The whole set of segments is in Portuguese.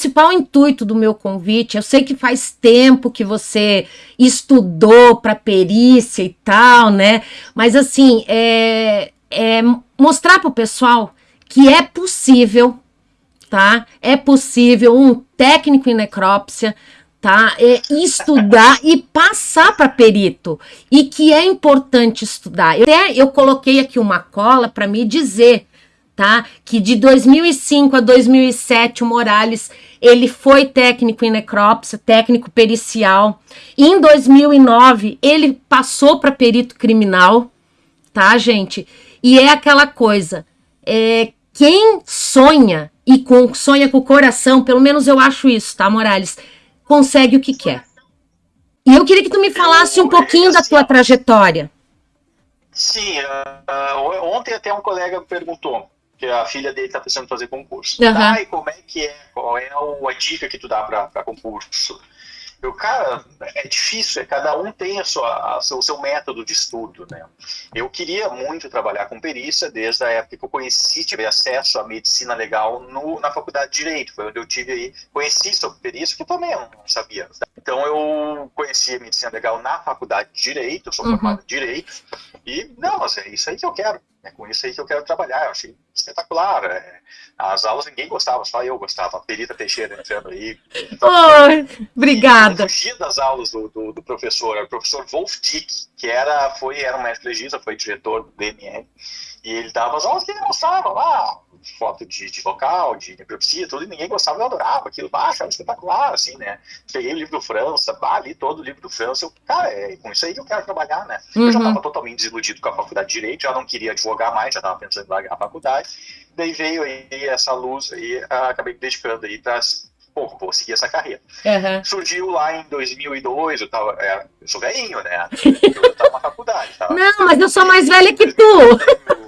principal intuito do meu convite, eu sei que faz tempo que você estudou para perícia e tal, né? Mas assim, é, é mostrar para o pessoal que é possível, tá? É possível um técnico em necrópsia, tá? É estudar e passar para perito. E que é importante estudar. Eu, até eu coloquei aqui uma cola para me dizer, tá? Que de 2005 a 2007 o Morales ele foi técnico em necrópsia, técnico pericial. E em 2009 ele passou para perito criminal, tá, gente? E é aquela coisa, é, quem sonha e com, sonha com o coração, pelo menos eu acho isso, tá, Morales? Consegue o que quer. E eu queria que tu me falasse um pouquinho da tua trajetória. Sim, uh, ontem até um colega perguntou que a filha dele está pensando em fazer concurso. Uhum. Tá, e como é que é? Qual é a dica que tu dá para concurso? Eu, cara, é difícil, é, cada um tem a sua, a, o seu método de estudo, né? Eu queria muito trabalhar com perícia desde a época que eu conheci, tive acesso à medicina legal no, na faculdade de Direito, foi onde eu tive aí, conheci sobre perícia, que eu também não sabia. Então eu conheci a medicina legal na faculdade de Direito, eu sou Uhum. formado em Direito, e, não, é isso aí que eu quero, é com isso aí que eu quero trabalhar, eu achei espetacular. é. as aulas ninguém gostava, só eu gostava, a Perita Teixeira entrando aí. Oi, Eu obrigada. fugia das aulas do, do, do professor, o professor Wolf Dick, que era, foi, era um médico legista, foi diretor do DML, e ele dava as aulas que ele gostava lá, foto de, de vocal, de necropsia, tudo, e ninguém gostava, eu adorava aquilo, baixa, era espetacular, assim, né? Peguei o livro do França, bah, li todo o livro do França, eu, cara, é com isso aí que eu quero trabalhar, né? Eu já Uhum. estava totalmente desiludido com a faculdade de Direito, já não queria advogar mais, já estava pensando em largar a faculdade, daí veio aí essa luz aí, ah, acabei me dedicando aí para, pô, vou seguir essa carreira Uhum. surgiu lá em 2002, eu tava, é, eu sou velhinho, né? Eu tava na faculdade, tava. Não, mas eu sou mais velha que tu.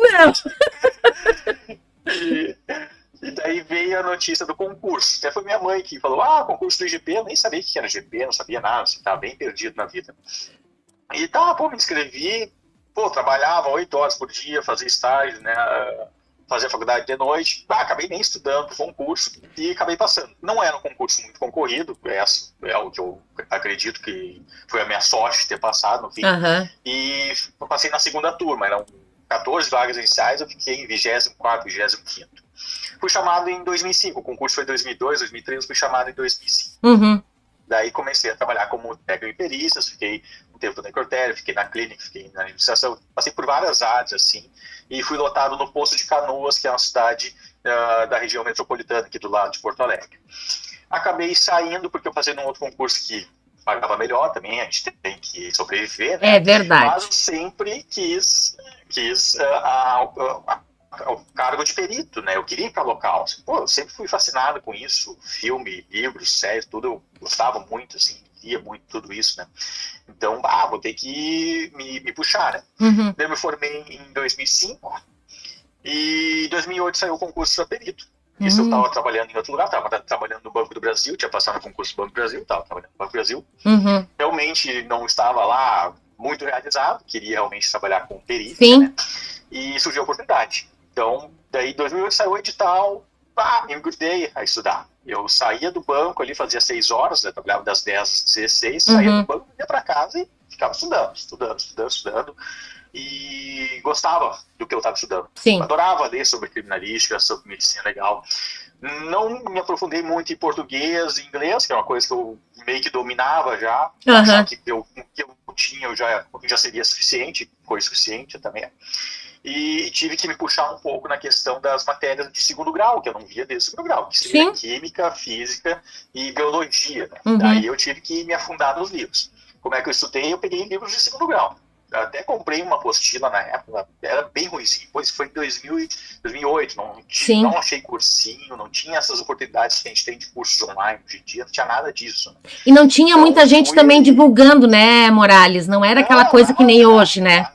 não. E, e daí veio a notícia do concurso. Até foi minha mãe que falou: Ah, concurso do IGP, eu nem sabia o que era GP, não sabia nada, assim, tava bem perdido na vida. E tá, pô, me inscrevi, pô, trabalhava oito horas por dia, fazia estágio, né? Fazia faculdade de noite, ah, acabei nem estudando pro concurso e acabei passando. Não era um concurso muito concorrido, essa é o que eu acredito que foi a minha sorte ter passado no fim. Aham. E passei na segunda turma, eram 14 vagas iniciais, eu fiquei em 24, 25. Fui chamado em 2005, o concurso foi em 2002, 2003, eu fui chamado em 2005. Uhum. Daí comecei a trabalhar como técnico em perícias, fiquei um tempo na necrotério, fiquei na clínica, fiquei na administração, passei por várias áreas, assim, e fui lotado no Poço de Canoas, que é uma cidade ah, da região metropolitana aqui do lado de Porto Alegre. Acabei saindo porque eu passei num outro concurso que pagava melhor também, a gente tem que sobreviver, né? É verdade. Mas sempre quis, quis ah, a- a- a- o cargo de perito, né? Eu queria ir para local. assim, Pô, eu sempre fui fascinado com isso, filme, livros, séries, tudo. Eu gostava muito, assim, via muito tudo isso, né? Então, ah, vou ter que me, me puxar, né? Uhum. Eu me formei em 2005 e em 2008 saiu o concurso para perito. Isso eu estava trabalhando em outro lugar, estava trabalhando no Banco do Brasil, tinha passado no concurso do Banco do Brasil, estava trabalhando no Banco do Brasil Uhum. realmente não estava lá muito realizado, queria realmente trabalhar com perícia, Sim. né? E surgiu a oportunidade. Então, daí em 2008 saiu o edital, pá, me grudei a estudar. Eu saía do banco ali, fazia seis horas, né? trabalhava das 10 às 16, saía Uhum. do banco, ia para casa e ficava estudando, estudando, estudando, estudando. E gostava do que eu estava estudando. Sim. Adorava ler sobre criminalística, sobre medicina legal. Não me aprofundei muito em português e inglês, que é uma coisa que eu meio que dominava já. Achava que eu, que eu tinha eu já, já seria suficiente, foi suficiente também. E tive que me puxar um pouco na questão das matérias de segundo grau, que eu não via desde segundo grau, que seria Sim. química, física e biologia. né? Uhum. Daí eu tive que me afundar nos livros. Como é que eu estudei? Eu peguei livros de segundo grau. Até comprei uma apostila na época, era bem ruimzinho. Pois foi em 2000 e 2008, não, Sim. não achei cursinho, não tinha essas oportunidades que a gente tem de cursos online hoje em dia, não tinha nada disso. né? E não tinha Então, muita gente também divulgando, né, Morales? Não era aquela Não, coisa que nem nada, hoje, né?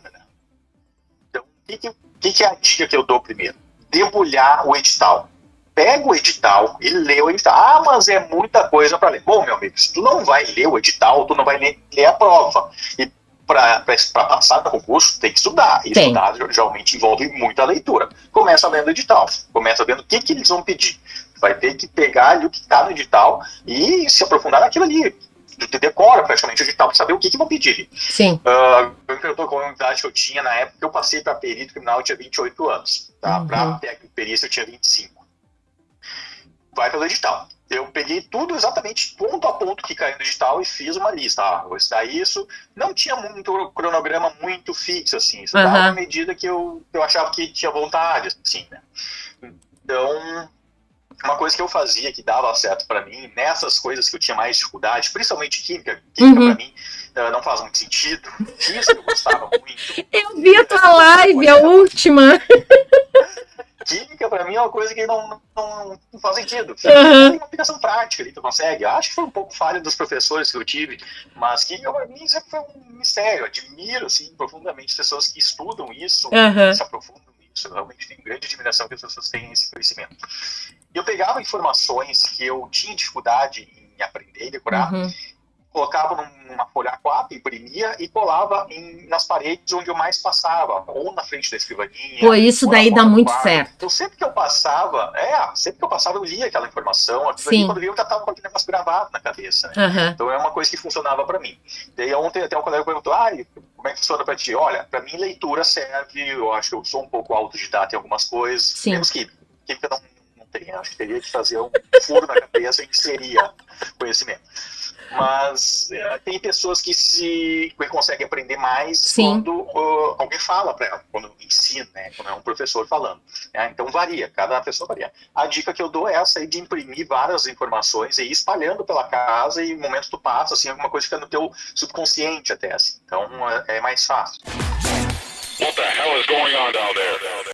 Então, o que, que que é a dica que eu dou primeiro? Debulhar o edital. pega o edital e lê o edital. Ah, mas é muita coisa para ler. Bom, meu amigo, se tu não vai ler o edital, tu não vai ler, ler a prova. E para passar no concurso, tem que estudar. E tem. estudar geralmente envolve muita leitura. Começa lendo o edital, começa vendo o que, que eles vão pedir. Vai ter que pegar ali o que está no edital e se aprofundar naquilo ali tu decora praticamente o edital para saber o que, que vão pedir. Sim. Uh, com a idade que eu tinha na época, eu passei para perito criminal, eu tinha 28 anos. Tá? Uhum. Para perícia, eu tinha 25. Vai pelo edital. Eu peguei tudo exatamente ponto a ponto que caiu no edital e fiz uma lista. Ah, vou estudar isso. Não tinha muito cronograma muito fixo, assim. Isso uhum. à medida que eu, eu achava que tinha vontade, assim, né? Então, uma coisa que eu fazia que dava certo para mim, nessas coisas que eu tinha mais dificuldade, principalmente química, química uhum. para mim uh, não faz muito sentido, física eu gostava muito. Eu vi a tua live, a última. Química para mim é uma coisa que não, não, não faz sentido. Uhum. Tem uma aplicação prática ali, tu consegue. Acho que foi um pouco falha dos professores que eu tive, mas química para mim sempre foi um mistério. Eu admiro assim, profundamente as pessoas que estudam isso, uhum. se aprofundam nisso. Realmente tenho grande admiração que as pessoas tenham esse conhecimento eu pegava informações que eu tinha dificuldade em aprender e decorar, uhum. Colocava numa folha A4, imprimia e colava em, nas paredes onde eu mais passava, ou na frente da escrivaninha. Pô, isso daí dá muito certo. Então, sempre que eu passava, é, sempre que eu passava, eu lia aquela informação. Sim. Quando eu já estava com aquele negócio gravado na cabeça. Né? Uhum. Então, é uma coisa que funcionava para mim. Daí, ontem, até o colega perguntou, ah, como é que funciona para ti? Olha, para mim, leitura serve, eu acho que eu sou um pouco autodidata em algumas coisas, Sim. menos que química não acho que teria que fazer um furo na cabeça e inserir conhecimento. Mas é, tem pessoas que se que conseguem aprender mais Sim. quando uh, alguém fala para ela, quando ensina, né, quando é um professor falando. Né? Então varia, cada pessoa varia. A dica que eu dou é essa aí de imprimir várias informações e ir espalhando pela casa e no momento tu passa, assim, alguma coisa fica no teu subconsciente até, assim. Então é, é mais fácil. What the hell is going on down there?